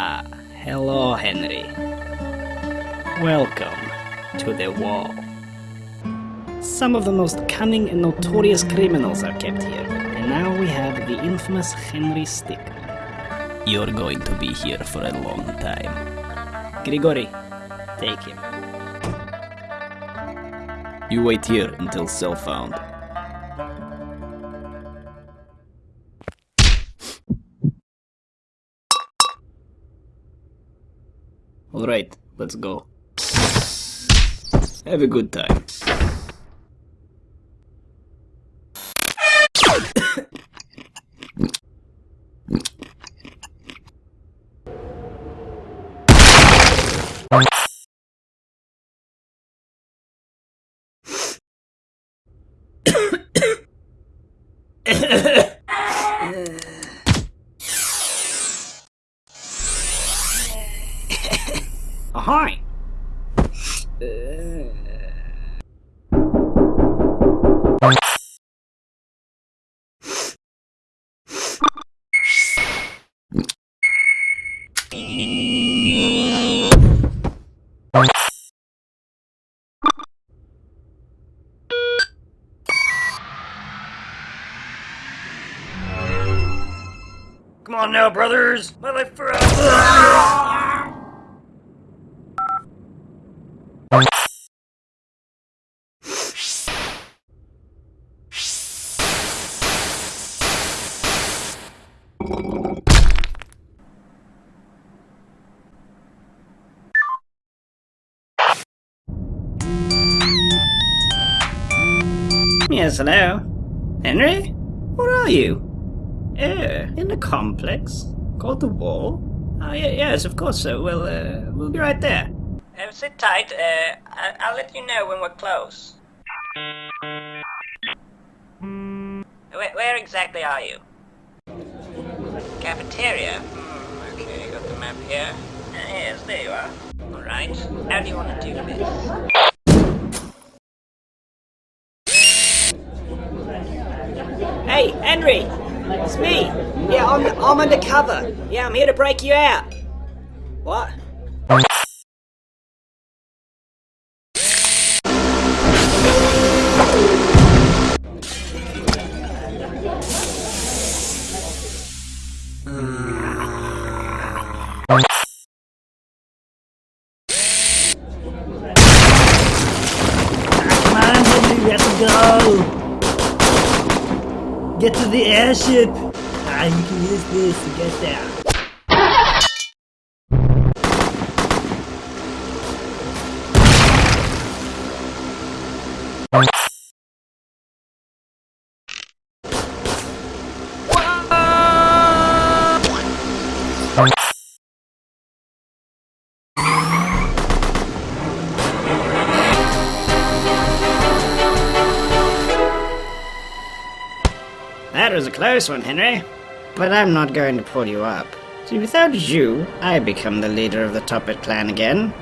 Ah, hello, Henry. Welcome to the wall. Some of the most cunning and notorious criminals are kept here, and now we have the infamous Henry Stickmin. You're going to be here for a long time. Grigori, take him. You wait here until cell found. Alright, let's go. Have a good time. Come on now, brothers! My life for Yes, hello. Henry? Where are you? Eh, in the complex? Called the wall? Oh, yeah, yes, of course so. Well, uh, we'll be right there. Uh, sit tight. Uh, I- I'll let you know when we're close. Where, where exactly are you? Cafeteria? Hmm, okay, got the map here. Uh, yes, there you are. Alright, how do you want to do this? Hey, Henry! It's me! Yeah, I'm, I'm undercover. Yeah, I'm here to break you out. What? Airship. Ah, you can use this to get there. That close one, Henry. But I'm not going to pull you up. See, without you, I become the leader of the Toppat clan again.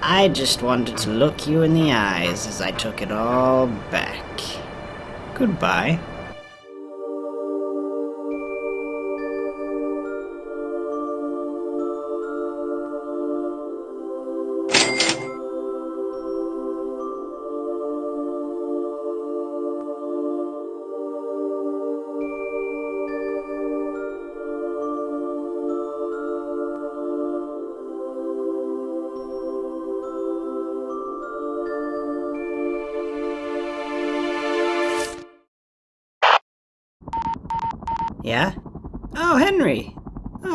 I just wanted to look you in the eyes as I took it all back. Goodbye.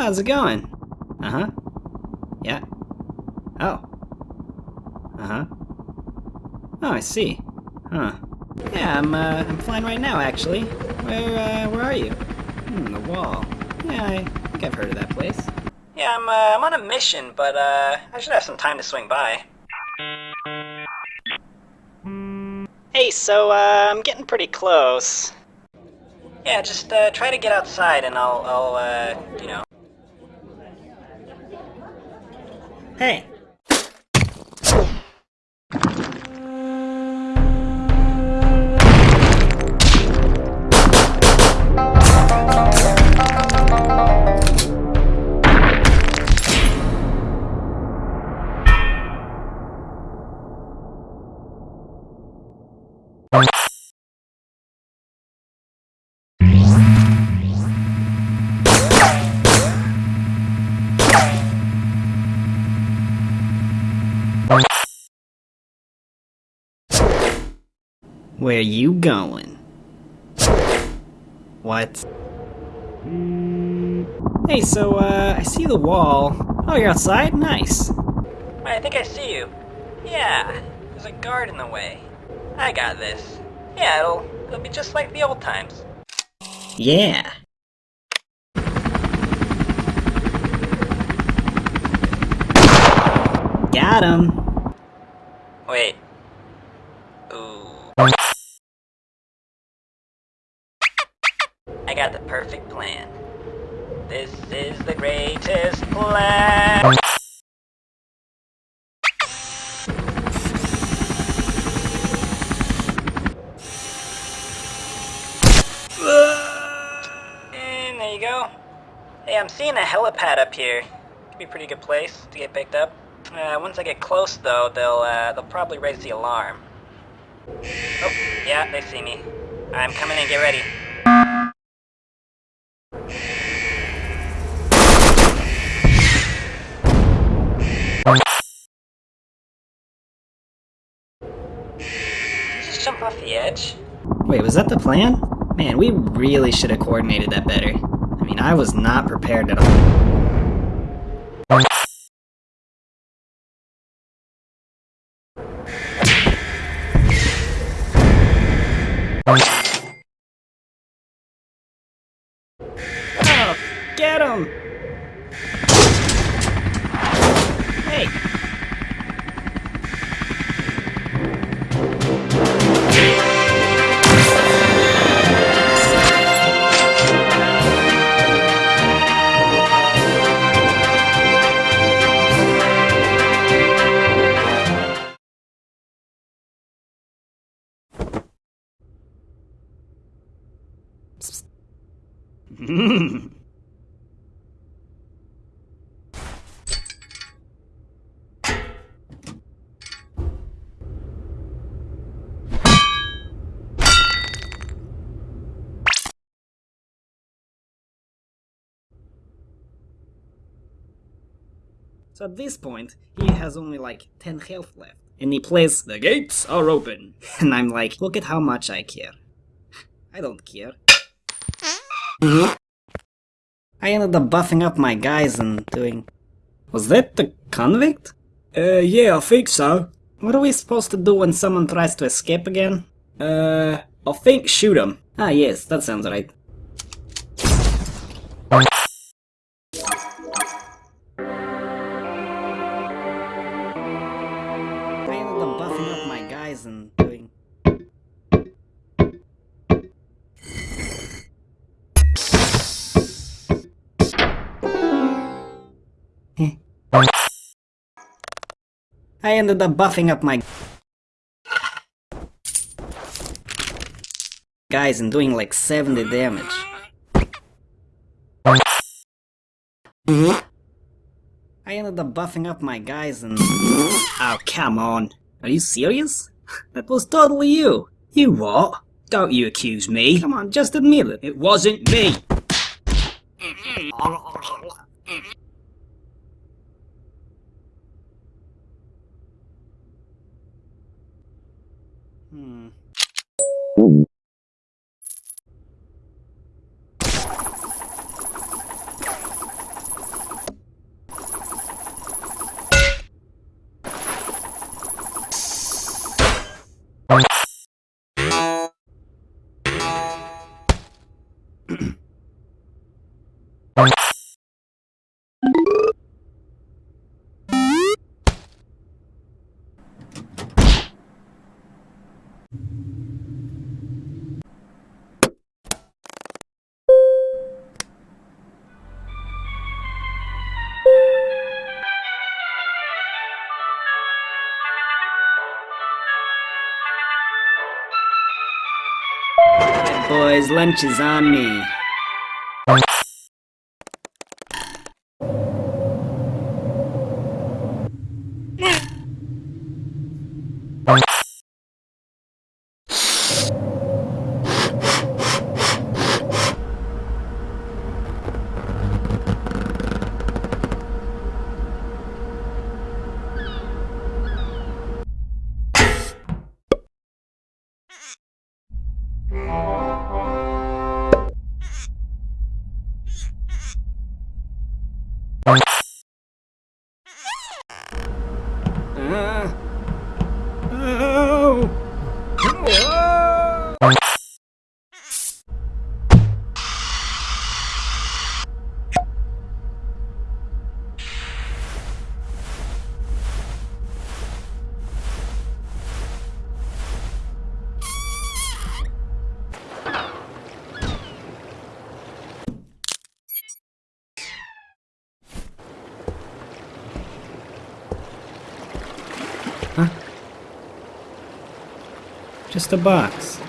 How's it going? Uh huh. Yeah. Oh. Uh huh. Oh, I see. Huh. Yeah, I'm, uh, I'm flying right now, actually. Where, uh, where are you? Hmm, the wall. Yeah, I think I've heard of that place. Yeah, I'm, uh, I'm on a mission, but, uh, I should have some time to swing by. Hey, so, uh, I'm getting pretty close. Yeah, just uh, try to get outside and I'll, I'll, uh, you know. Hey. you Where you going? What? Hey, so, uh, I see the wall. Oh, you're outside? Nice. I think I see you. Yeah, there's a guard in the way. I got this. Yeah, it'll, it'll be just like the old times. Yeah. Got him. Wait. Ooh. I got the perfect plan. This is the greatest plan. And there you go. Hey, I'm seeing a helipad up here. Could be a pretty good place to get picked up. Uh, once I get close, though, they'll uh, they'll probably raise the alarm. Oh, yeah, they see me. I'm coming in. Get ready. Just jump off the edge? Wait, was that the plan? Man, we really should have coordinated that better. I mean, I was not prepared at all. Get him! So at this point, he has only like 10 health left. And he plays, The gates are open. And I'm like, look at how much I care. I don't care. I ended up buffing up my guys and doing... Was that the convict? Uh, yeah, I think so. What are we supposed to do when someone tries to escape again? Uh, I think shoot him. Ah yes, that sounds right. I ended up buffing up my guys and doing like 70 damage. I ended up buffing up my guys and... Oh, come on. Are you serious? That was totally you. You what? Don't you accuse me. Come on, just admit it. It wasn't me. you boys, lunch is on me. Oh. Oh. Just a box.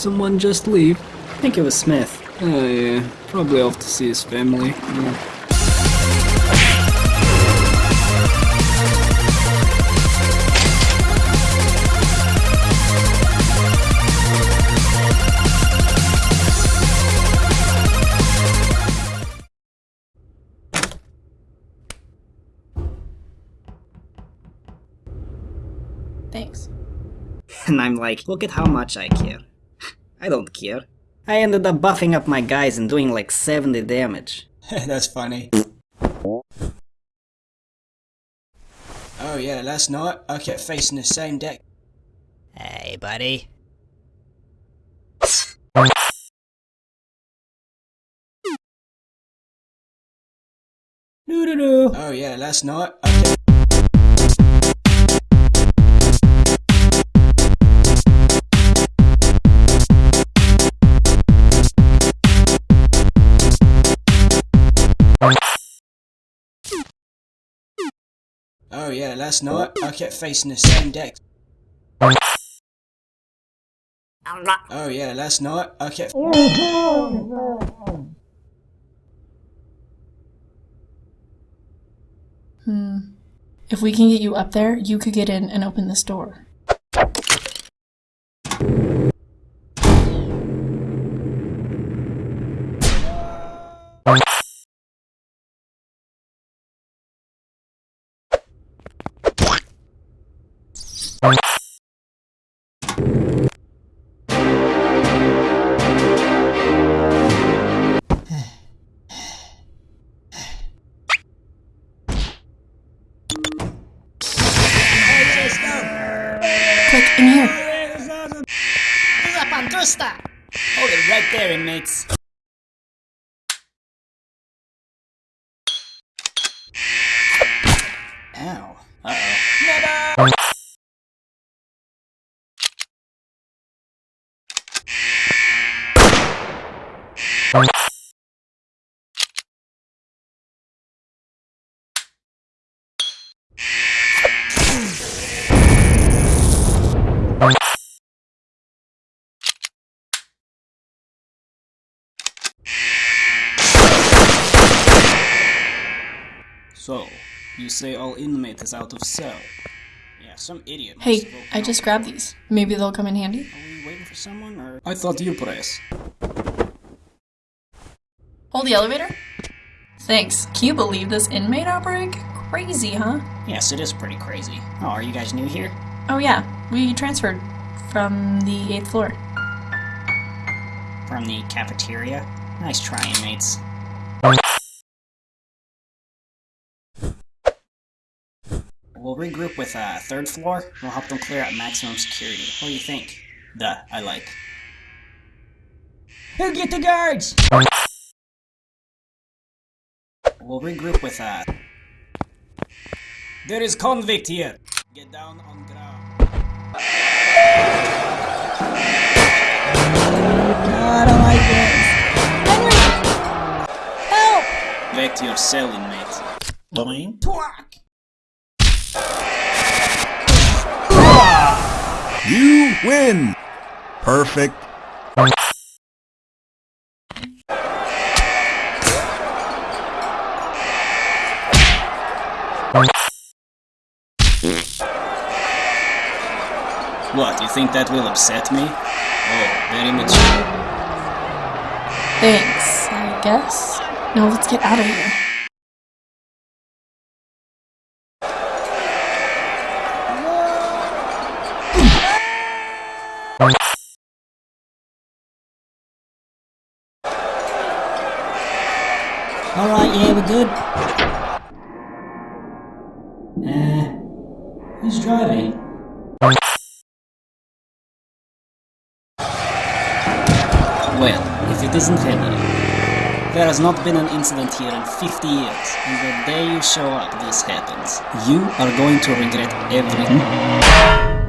Someone just leave? I think it was Smith. Oh yeah, probably off to see his family. Yeah. Thanks. And I'm like, look at how much I care. I don't care. I ended up buffing up my guys and doing like 70 damage. That's funny. Oh yeah, last night I kept facing the same deck. Hey, buddy. Doo-doo-doo. Oh yeah, last night I kept... yeah, last night I kept facing the same deck. Oh yeah, last night I kept... Hmm. If we can get you up there, you could get in and open this door. Bye. So, you say all inmate is out of cell? Yeah, some idiot. Hey, I just grabbed these. Maybe they'll come in handy. Are we waiting for someone or... I thought you press. Hold the elevator. Thanks. Can you believe this inmate outbreak? Crazy, huh? Yes, it is pretty crazy. Oh, are you guys new here? Oh yeah, we transferred from the 8th floor. From the cafeteria? Nice try, inmates. We'll regroup with uh, third floor. We'll help them clear out maximum security. What do you think? Duh, I like. Who get the guards? We'll regroup with uh. There is convict here. Get down on I don't like this. Help! Back to your cell, inmate. Boing. Twack! You win! Perfect. What, you think that will upset me? Oh, very mature. Thanks, I guess. Now let's get out of here. Alright, yeah, we're good. Uh, who's driving? Well, if it isn't Henry. There has not been an incident here in 50 years, and the day you show up, this happens. You are going to regret everything.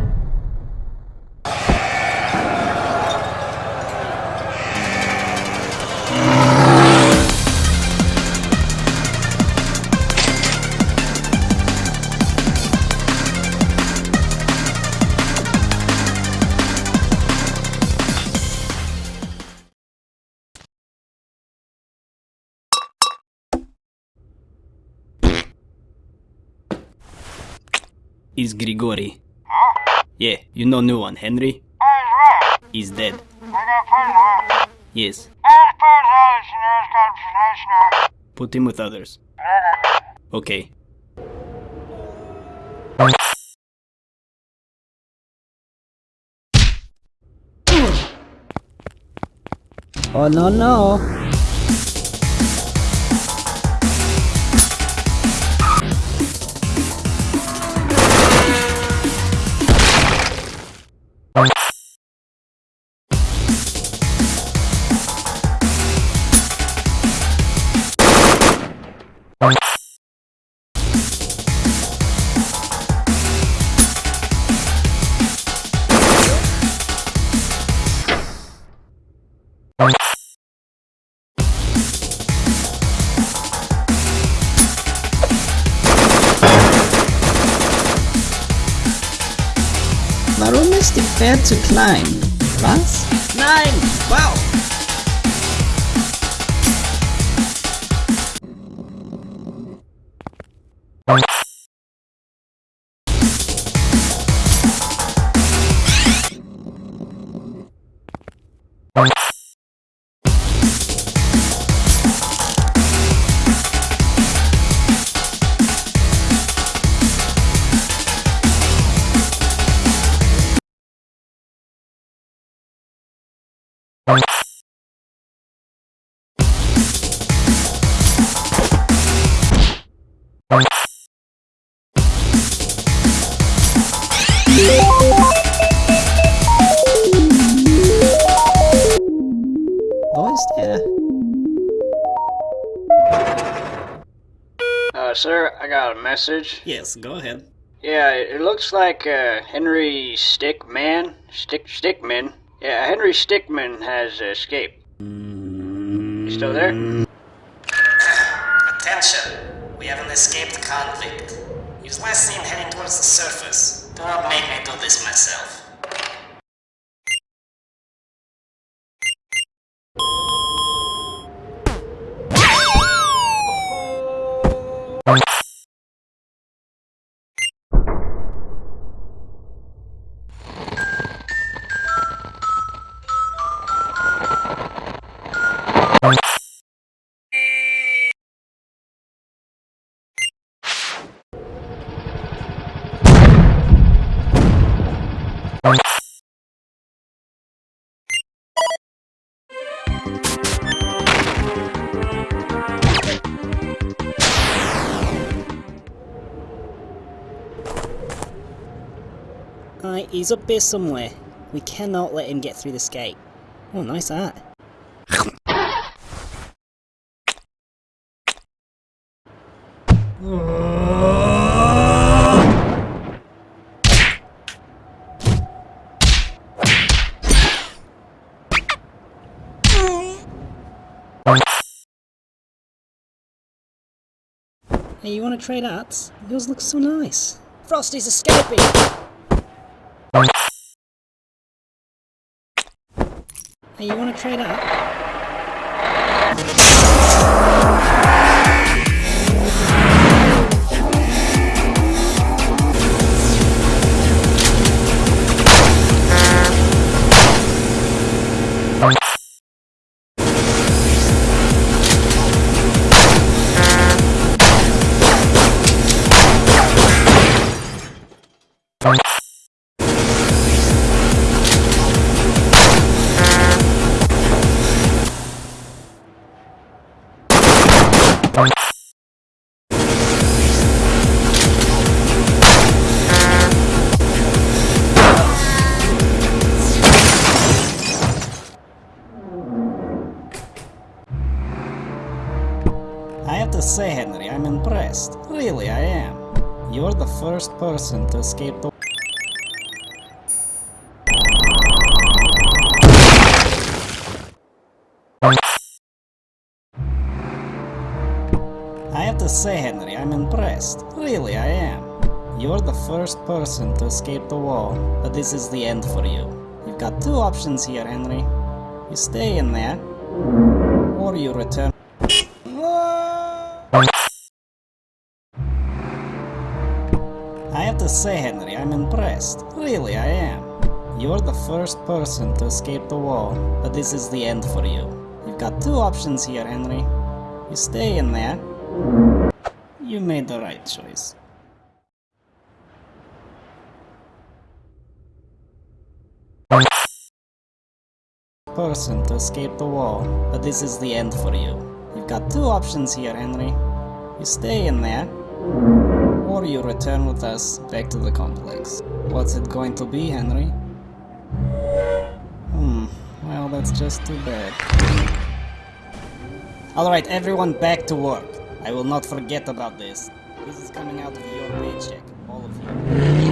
Is Grigori. Yeah, you know new one, Henry? He's dead. Yes. Put him with others. Okay. Oh no no! Warum ist die Pferd zu klein? Was? Nein! Wow! Wo ist er? Uh, sir, I got a message. Yes, go ahead. Yeah, it it looks like uh, Henry Stickmin, Stick Stickmin. Yeah, Henry Stickmin has escaped. You still there? Attention! We have an escaped convict. He was last seen heading towards the surface. Do not make me do this myself. He's up there somewhere. We cannot let him get through this gate. Oh, nice art. Hey, you wanna trade arts? Yours looks so nice. Frosty's escaping! Hey, you wanna trade art? I impressed. Really, I am. You're the first person to escape the I have to say, Henry, I'm impressed. Really, I am. You're the first person to escape the wall, but this is the end for you. You've got two options here, Henry. You stay in there, or you return. Say, Henry, I'm impressed. Really, I am. You're the first person to escape the wall, but this is the end for you. You've got two options here, Henry. You stay in there. You made the right choice. Person to escape the wall, but this is the end for you. You've got two options here, Henry. You stay in there, or you return with us back to the complex. What's it going to be, Henry? Hmm, well, that's just too bad. Alright, everyone back to work. I will not forget about this. This is coming out of your paycheck, all of you.